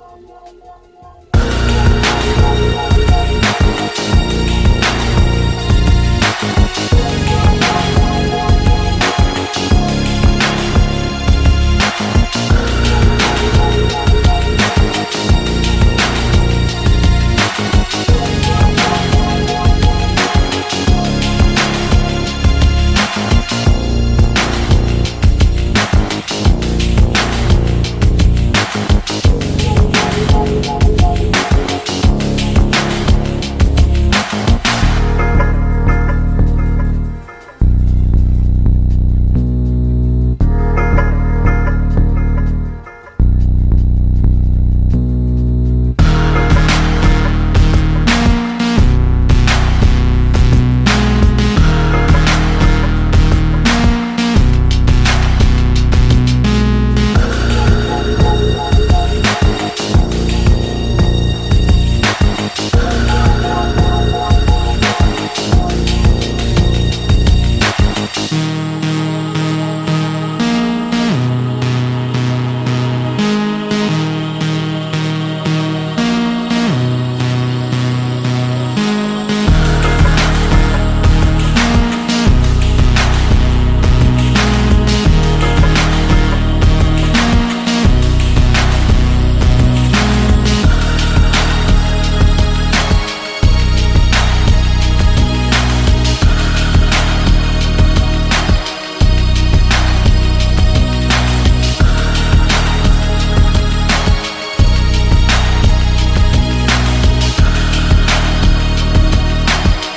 Yeah, yeah, yeah, yeah.